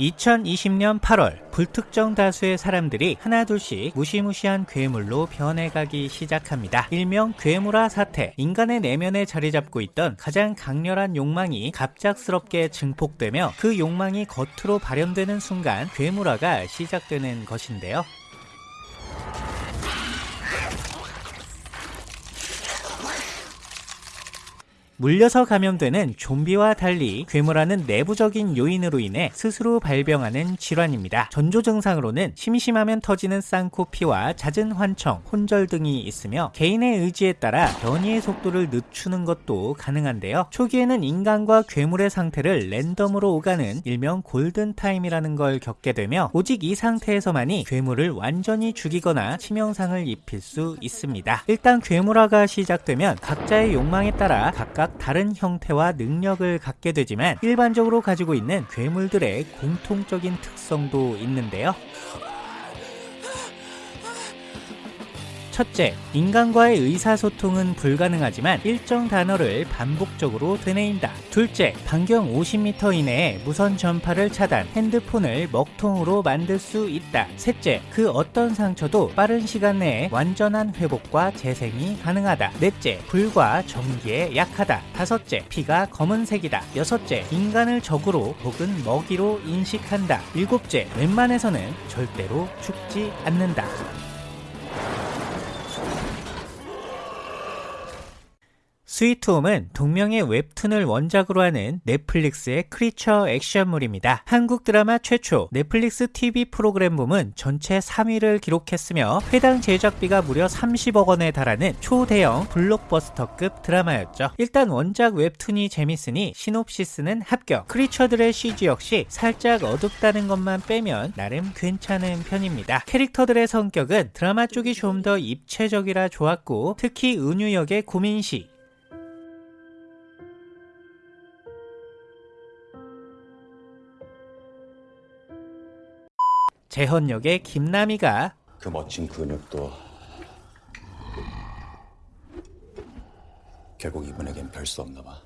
2020년 8월 불특정 다수의 사람들이 하나둘씩 무시무시한 괴물로 변해가기 시작합니다. 일명 괴물화 사태, 인간의 내면에 자리 잡고 있던 가장 강렬한 욕망이 갑작스럽게 증폭되며 그 욕망이 겉으로 발현되는 순간 괴물화가 시작되는 것인데요. 물려서 감염되는 좀비와 달리 괴물화는 내부적인 요인으로 인해 스스로 발병하는 질환입니다. 전조 증상으로는 심심하면 터지는 쌍코피와 잦은 환청, 혼절 등이 있으며 개인의 의지에 따라 변이의 속도를 늦추는 것도 가능한데요. 초기에는 인간과 괴물의 상태를 랜덤으로 오가는 일명 골든타임이라는 걸 겪게 되며 오직 이 상태에서만이 괴물을 완전히 죽이거나 치명상을 입힐 수 있습니다. 일단 괴물화가 시작되면 각자의 욕망에 따라 각각 각각 다른 형태와 능력을 갖게 되지만 일반적으로 가지고 있는 괴물들의 공통적인 특성도 있는데요. 첫째, 인간과의 의사소통은 불가능하지만 일정 단어를 반복적으로 되뇌인다. 둘째, 반경 50m 이내에 무선 전파를 차단, 핸드폰을 먹통으로 만들 수 있다. 셋째, 그 어떤 상처도 빠른 시간 내에 완전한 회복과 재생이 가능하다. 넷째, 불과 전기에 약하다. 다섯째, 피가 검은색이다. 여섯째, 인간을 적으로 혹은 먹이로 인식한다. 일곱째, 웬만해서는 절대로 죽지 않는다. 스위트홈은 동명의 웹툰을 원작으로 하는 넷플릭스의 크리처 액션물입니다. 한국 드라마 최초 넷플릭스 TV 프로그램 부문 전체 3위를 기록했으며 해당 제작비가 무려 30억 원에 달하는 초대형 블록버스터급 드라마였죠. 일단 원작 웹툰이 재밌으니 시놉시스는 합격. 크리처들의 CG 역시 살짝 어둡다는 것만 빼면 나름 괜찮은 편입니다. 캐릭터들의 성격은 드라마 쪽이 좀 더 입체적이라 좋았고 특히 은유 역의 고민씨 재현 역의 김남희가 그 멋진 근육도 결국 이분에겐 별 수 없나 봐.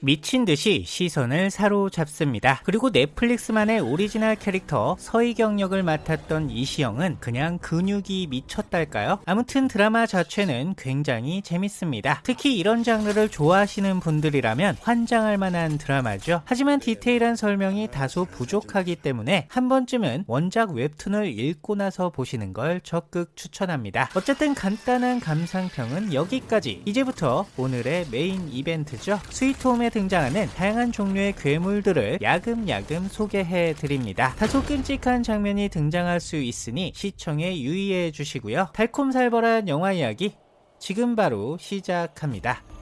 미친 듯이 시선을 사로잡습니다. 그리고 넷플릭스만의 오리지널 캐릭터 서희경 역을 맡았던 이시영은 그냥 근육이 미쳤달까요? 아무튼 드라마 자체는 굉장히 재밌습니다. 특히 이런 장르를 좋아하시는 분들이라면 환장할 만한 드라마죠. 하지만 디테일한 설명이 다소 부족하기 때문에 한 번쯤은 원작 웹툰을 읽고 나서 보시는 걸 적극 추천합니다. 어쨌든 간단한 감상평은 여기까지. 이제부터 오늘의 메인 이벤트죠. 스위트홈의 등장하는 다양한 종류의 괴물들을 야금야금 소개해 드립니다. 다소 끔찍한 장면이 등장할 수 있으니 시청에 유의해 주시고요. 달콤살벌한 영화 이야기 지금 바로 시작합니다.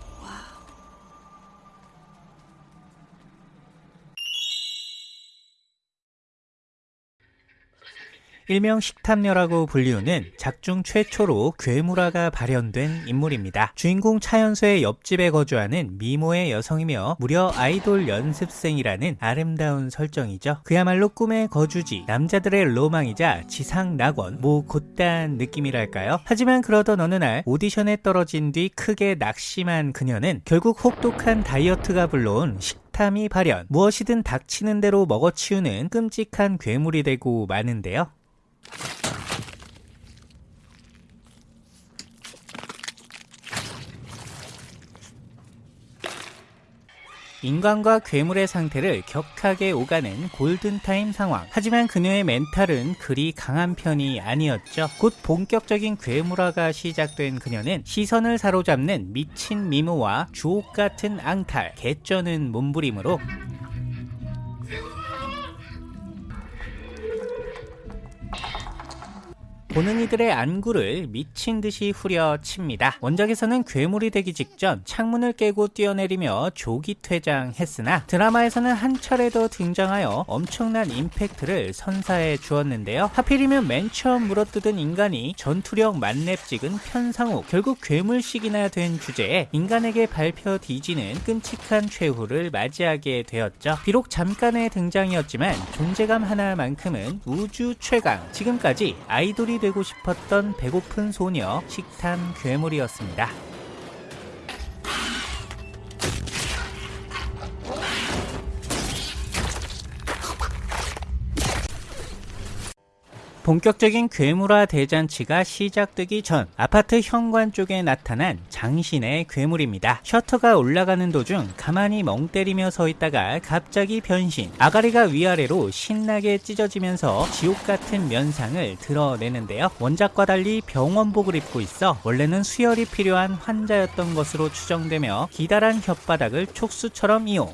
일명 식탐녀라고 불리우는 작중 최초로 괴물화가 발현된 인물입니다. 주인공 차연소의 옆집에 거주하는 미모의 여성이며 무려 아이돌 연습생이라는 아름다운 설정이죠. 그야말로 꿈의 거주지, 남자들의 로망이자 지상 낙원, 뭐 곧단 느낌이랄까요? 하지만 그러던 어느 날 오디션에 떨어진 뒤 크게 낙심한 그녀는 결국 혹독한 다이어트가 불러온 식 탐이 발현 무엇이든 닥치는 대로 먹어치우는 끔찍한 괴물이 되고 마는데요 인간과 괴물의 상태를 격하게 오가는 골든타임 상황. 하지만 그녀의 멘탈은 그리 강한 편이 아니었죠. 곧 본격적인 괴물화가 시작된 그녀는 시선을 사로잡는 미친 미모와 주옥 같은 앙탈, 개쩌는 몸부림으로 보는 이들의 안구를 미친 듯이 후려칩니다. 원작에서는 괴물이 되기 직전 창문을 깨고 뛰어내리며 조기 퇴장했으나 드라마에서는 한 차례 더 등장하여 엄청난 임팩트를 선사해 주었는데요. 하필이면 맨 처음 물어뜯은 인간이 전투력 만렙 찍은 편상우 결국 괴물식이나 된 주제에 인간에게 밟혀 뒤지는 끔찍한 최후를 맞이하게 되었죠. 비록 잠깐의 등장이었지만 존재감 하나만큼은 우주 최강 지금까지 아이돌이 되고 싶었던 배고픈 소녀 식탐 괴물이었습니다. 본격적인 괴물화 대잔치가 시작되기 전 아파트 현관 쪽에 나타난 장신의 괴물입니다. 셔터가 올라가는 도중 가만히 멍 때리며 서 있다가 갑자기 변신. 아가리가 위아래로 신나게 찢어지면서 지옥 같은 면상을 드러내는데요. 원작과 달리 병원복을 입고 있어 원래는 수혈이 필요한 환자였던 것으로 추정되며 기다란 혓바닥을 촉수처럼 이용.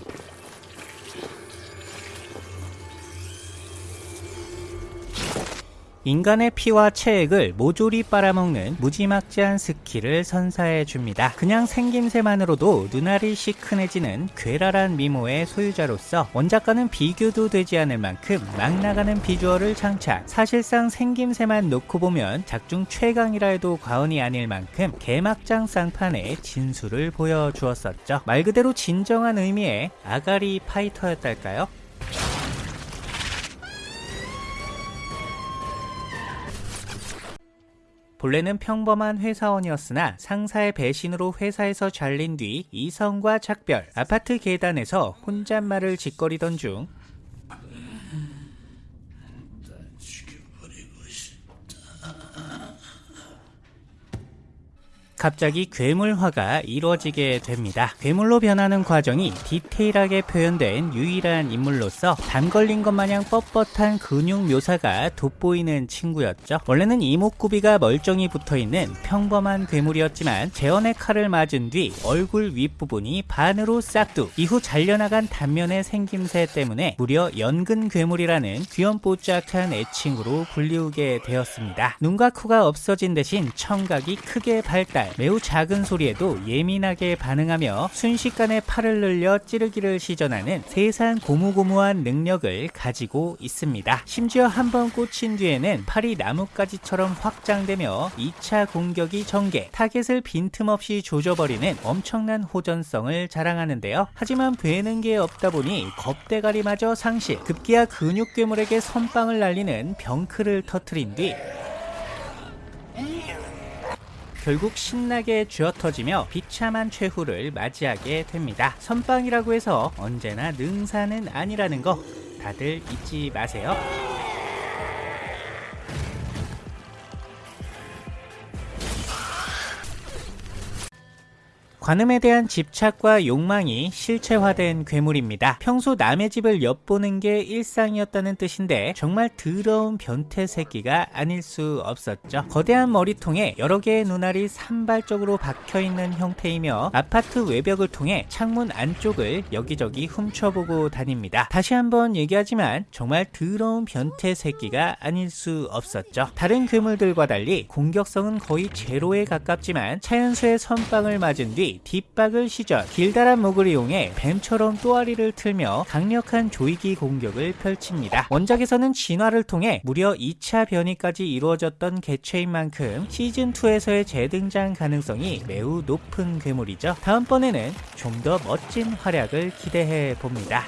인간의 피와 체액을 모조리 빨아먹는 무지막지한 스킬을 선사해 줍니다. 그냥 생김새만으로도 눈알이 시큰해지는 괴랄한 미모의 소유자로서 원작과는 비교도 되지 않을 만큼 막 나가는 비주얼을 장착. 사실상 생김새만 놓고 보면 작중 최강이라 해도 과언이 아닐 만큼 개막장 쌍판의 진수를 보여주었었죠. 말 그대로 진정한 의미의 아가리 파이터였달까요? 본래는 평범한 회사원이었으나 상사의 배신으로 회사에서 잘린 뒤 이성과 작별, 아파트 계단에서 혼잣말을 짓거리던 중 갑자기 괴물화가 이루어지게 됩니다. 괴물로 변하는 과정이 디테일하게 표현된 유일한 인물로서 담 걸린 것 마냥 뻣뻣한 근육 묘사가 돋보이는 친구였죠. 원래는 이목구비가 멀쩡히 붙어있는 평범한 괴물이었지만 재현의 칼을 맞은 뒤 얼굴 윗부분이 반으로 싹둑 이후 잘려나간 단면의 생김새 때문에 무려 연근 괴물이라는 귀염뽀짝한 애칭으로 불리우게 되었습니다. 눈과 코가 없어진 대신 청각이 크게 발달 매우 작은 소리에도 예민하게 반응하며 순식간에 팔을 늘려 찌르기를 시전하는 세상 고무고무한 능력을 가지고 있습니다. 심지어 한 번 꽂힌 뒤에는 팔이 나뭇가지처럼 확장되며 2차 공격이 전개, 타겟을 빈틈없이 조져버리는 엄청난 호전성을 자랑하는데요. 하지만 되는 게 없다 보니 겁대가리마저 상실, 급기야 근육 괴물에게 선빵을 날리는 병크를 터트린 뒤 결국 신나게 쥐어터지며 비참한 최후를 맞이하게 됩니다. 선빵이라고 해서 언제나 능사는 아니라는 거 다들 잊지 마세요. 관음에 대한 집착과 욕망이 실체화된 괴물입니다. 평소 남의 집을 엿보는 게 일상이었다는 뜻인데 정말 더러운 변태 새끼가 아닐 수 없었죠. 거대한 머리통에 여러 개의 눈알이 산발적으로 박혀있는 형태이며 아파트 외벽을 통해 창문 안쪽을 여기저기 훔쳐보고 다닙니다. 다시 한번 얘기하지만 정말 더러운 변태 새끼가 아닐 수 없었죠. 다른 괴물들과 달리 공격성은 거의 제로에 가깝지만 차연수의 선빵을 맞은 뒤 뒷박을 시전 길다란 목을 이용해 뱀처럼 또아리를 틀며 강력한 조이기 공격을 펼칩니다. 원작에서는 진화를 통해 무려 2차 변이까지 이루어졌던 개체인 만큼 시즌2에서의 재등장 가능성이 매우 높은 괴물이죠. 다음번에는 좀 더 멋진 활약을 기대해 봅니다.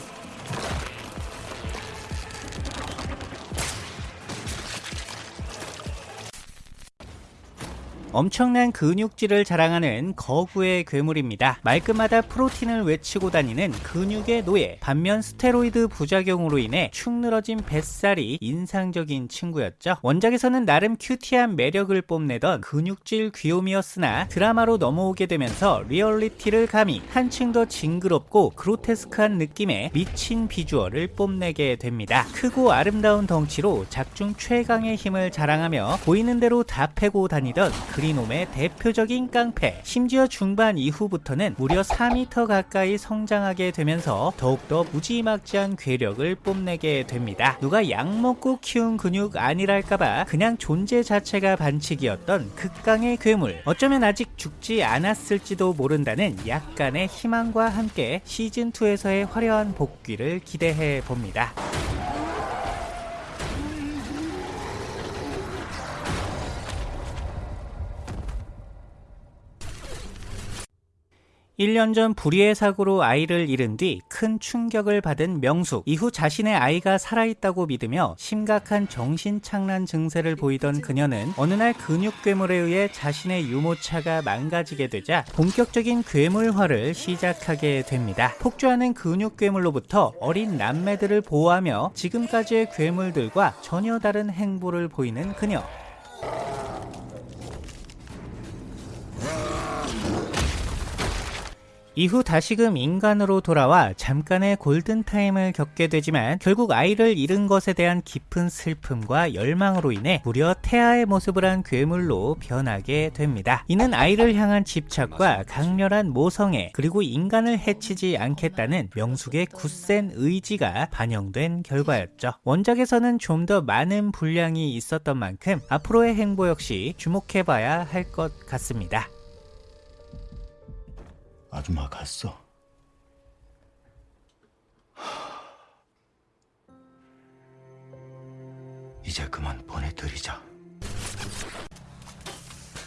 엄청난 근육질을 자랑하는 거구의 괴물입니다. 말끝마다 프로틴을 외치고 다니는 근육의 노예. 반면 스테로이드 부작용으로 인해 축 늘어진 뱃살이 인상적인 친구였죠. 원작에서는 나름 큐티한 매력을 뽐내던 근육질 귀요미였으나 드라마로 넘어오게 되면서 리얼리티를 가미 한층 더 징그럽고 그로테스크한 느낌의 미친 비주얼을 뽐내게 됩니다. 크고 아름다운 덩치로 작중 최강의 힘을 자랑하며 보이는 대로 다 패고 다니던 그린홈의 대표적인 깡패. 심지어 중반 이후부터는 무려 4m 가까이 성장하게 되면서 더욱더 무지막지한 괴력을 뽐내게 됩니다. 누가 약 먹고 키운 근육 아니랄까봐 그냥 존재 자체가 반칙이었던 극강의 괴물. 어쩌면 아직 죽지 않았을지도 모른다는 약간의 희망과 함께 시즌2에서의 화려한 복귀를 기대해 봅니다 1년 전 불의의 사고로 아이를 잃은 뒤 큰 충격을 받은 명숙. 이후 자신의 아이가 살아있다고 믿으며 심각한 정신착란 증세를 보이던 그녀는 어느 날 근육 괴물에 의해 자신의 유모차가 망가지게 되자 본격적인 괴물화를 시작하게 됩니다. 폭주하는 근육 괴물로부터 어린 남매들을 보호하며 지금까지의 괴물들과 전혀 다른 행보를 보이는 그녀. 이후 다시금 인간으로 돌아와 잠깐의 골든타임을 겪게 되지만 결국 아이를 잃은 것에 대한 깊은 슬픔과 열망으로 인해 무려 태아의 모습을 한 괴물로 변하게 됩니다. 이는 아이를 향한 집착과 강렬한 모성애 그리고 인간을 해치지 않겠다는 명숙의 굳센 의지가 반영된 결과였죠. 원작에서는 좀 더 많은 분량이 있었던 만큼 앞으로의 행보 역시 주목해봐야 할 것 같습니다. 아줌마 갔어. 이제 그만 보내드리자.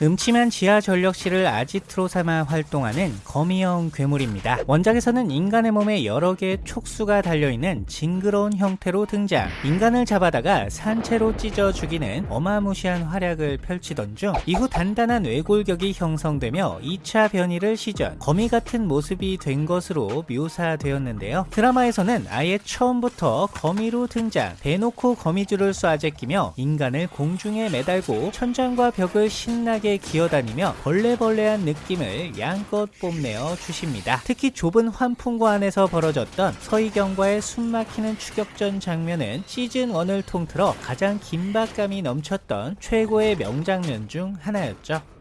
음침한 지하 전력실을 아지트로 삼아 활동하는 거미형 괴물입니다. 원작에서는 인간의 몸에 여러 개의 촉수가 달려있는 징그러운 형태로 등장. 인간을 잡아다가 산채로 찢어 죽이는 어마무시한 활약을 펼치던 중 이후 단단한 외골격이 형성되며 2차 변이를 시전. 거미 같은 모습이 된 것으로 묘사되었는데요. 드라마에서는 아예 처음부터 거미로 등장. 대놓고 거미줄을 쏴 제끼며 인간을 공중에 매달고 천장과 벽을 신나게 기어다니며 벌레벌레한 느낌을 양껏 뽐내어 주십니다. 특히 좁은 환풍구 안에서 벌어졌던 서희경과의 숨막히는 추격전 장면은 시즌1을 통틀어 가장 긴박감이 넘쳤던 최고의 명장면 중 하나였죠.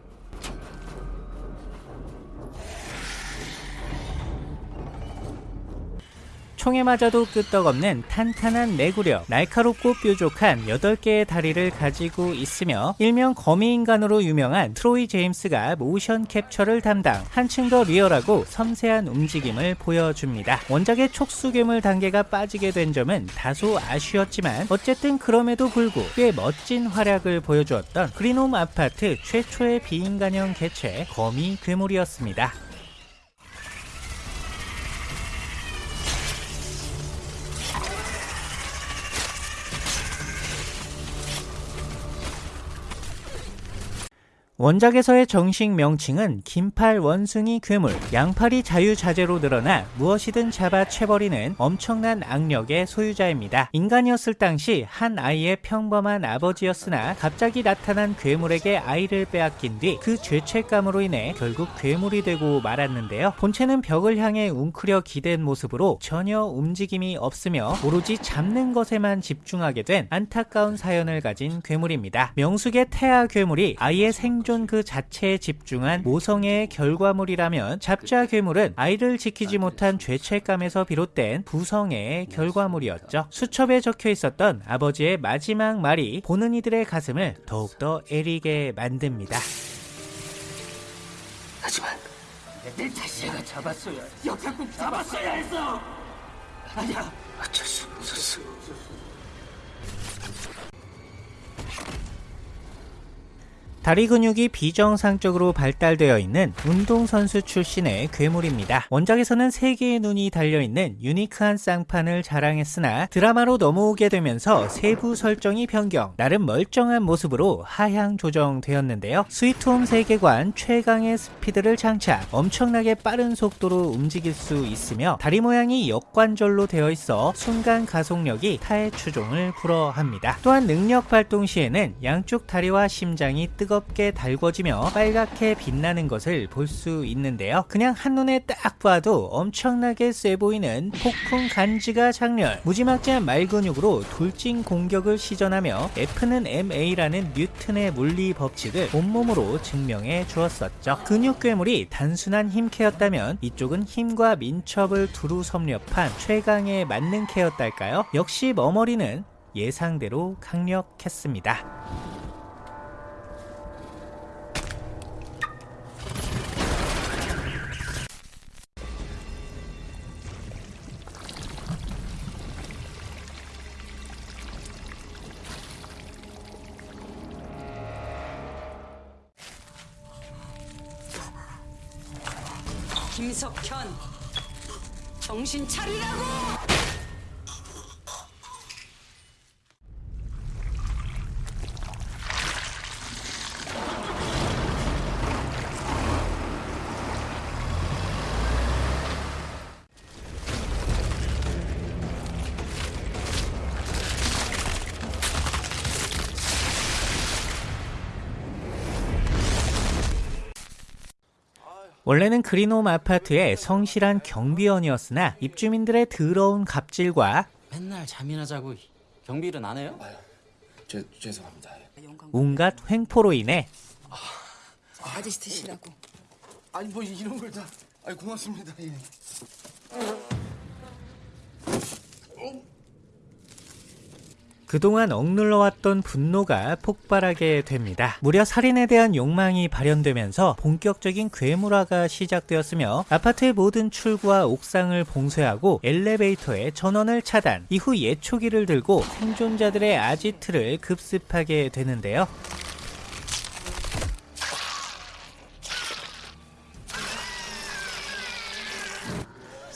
총에 맞아도 끄떡없는 탄탄한 내구력, 날카롭고 뾰족한 8개의 다리를 가지고 있으며 일명 거미인간으로 유명한 트로이 제임스가 모션 캡처를 담당 한층 더 리얼하고 섬세한 움직임을 보여줍니다. 원작의 촉수괴물 단계가 빠지게 된 점은 다소 아쉬웠지만 어쨌든 그럼에도 불구 꽤 멋진 활약을 보여주었던 그린홈 아파트 최초의 비인간형 개체 거미 괴물이었습니다. 원작에서의 정식 명칭은 긴팔 원숭이 괴물, 양팔이 자유자재로 늘어나 무엇이든 잡아 채버리는 엄청난 악력의 소유자입니다. 인간이었을 당시 한 아이의 평범한 아버지였으나 갑자기 나타난 괴물에게 아이를 빼앗긴 뒤 그 죄책감으로 인해 결국 괴물이 되고 말았는데요. 본체는 벽을 향해 웅크려 기댄 모습으로 전혀 움직임이 없으며 오로지 잡는 것에만 집중하게 된 안타까운 사연을 가진 괴물입니다. 명숙의 태아 괴물이 아이의 생존 그 자체에 집중한 모성애의 결과물이라면 잡자 괴물은 아이를 지키지 못한 죄책감에서 비롯된 부성애의 결과물이었죠. 수첩에 적혀 있었던 아버지의 마지막 말이 보는 이들의 가슴을 더욱더 애리게 만듭니다. 하지만 내 자신을 잡았어야 역학국 잡았어야 했어 아니야 어쩔 수 없었어 다리 근육이 비정상적으로 발달되어 있는 운동선수 출신의 괴물입니다. 원작에서는 3개의 눈이 달려있는 유니크한 쌍판을 자랑했으나 드라마로 넘어오게 되면서 세부 설정이 변경, 나름 멀쩡한 모습으로 하향 조정되었는데요. 스위트홈 세계관 최강의 스피드를 장착, 엄청나게 빠른 속도로 움직일 수 있으며 다리 모양이 역관절로 되어 있어 순간 가속력이 타의 추종을 불허합니다. 또한 능력 발동 시에는 양쪽 다리와 심장이 뜨겁 뜨겁게 달궈지며 빨갛게 빛나는 것을 볼 수 있는데요. 그냥 한눈에 딱 봐도 엄청나게 세 보이는 폭풍 간지가 장렬, 무지막지한 말근육으로 돌진 공격을 시전하며 F는 MA라는 뉴튼의 물리 법칙을 온몸으로 증명해 주었었죠. 근육 괴물이 단순한 힘 케였다면 이쪽은 힘과 민첩을 두루 섭렵한 최강의 만능 케였달까요? 역시 머머리는 예상대로 강력했습니다. 김석현 정신 차리라고! 원래는 그린홈 아파트의 성실한 경비원이었으나 입주민들의 더러운 갑질과 맨날 잠이나 자고 경비일은 안 해요? 죄, 죄송합니다. 온갖 횡포로 인해 아저씨 드시라고. 아니 뭐 이런 걸 다. 아니 고맙습니다. 예. 그동안 억눌러왔던 분노가 폭발하게 됩니다. 무려 살인에 대한 욕망이 발현되면서 본격적인 괴물화가 시작되었으며 아파트의 모든 출구와 옥상을 봉쇄하고 엘리베이터의 전원을 차단, 이후 예초기를 들고 생존자들의 아지트를 급습하게 되는데요.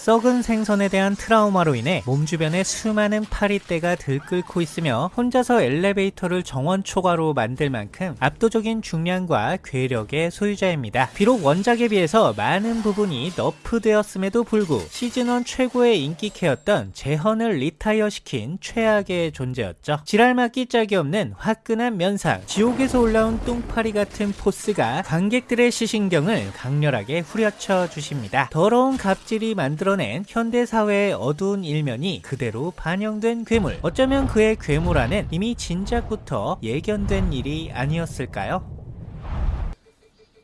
썩은 생선에 대한 트라우마로 인해 몸 주변에 수많은 파리떼가 들끓고 있으며 혼자서 엘리베이터를 정원 초과로 만들 만큼 압도적인 중량과 괴력의 소유자입니다. 비록 원작에 비해서 많은 부분이 nerf되었음에도 불구 시즌1 최고의 인기캐였던 재헌을 retire 시킨 최악의 존재였죠. 지랄맞기 짝이 없는 화끈한 면상, 지옥에서 올라온 똥파리 같은 포스가 관객들의 시신경을 강렬하게 후려쳐 주십니다. 더러운 갑질이 만들어 낸 현대사회의 어두운 일면이 그대로 반영된 괴물. 어쩌면 그의 괴물화는 이미 진작부터 예견된 일이 아니었을까요?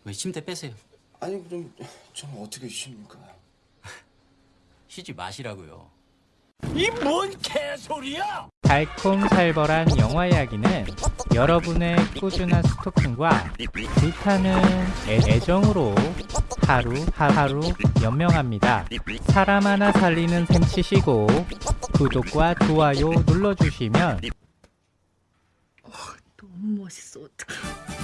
왜 침대 빼세요? 아니 그럼 저는 어떻게 쉬십니까? 쉬지 마시라고요. 달콤살벌한 영화 이야기는 여러분의 꾸준한 스토킹과 불타는 애- 애정으로 하루 하루 연명합니다. 사람 하나 살리는 셈 치시고 구독과 좋아요 눌러주시면 너무 멋있어, 어떡해.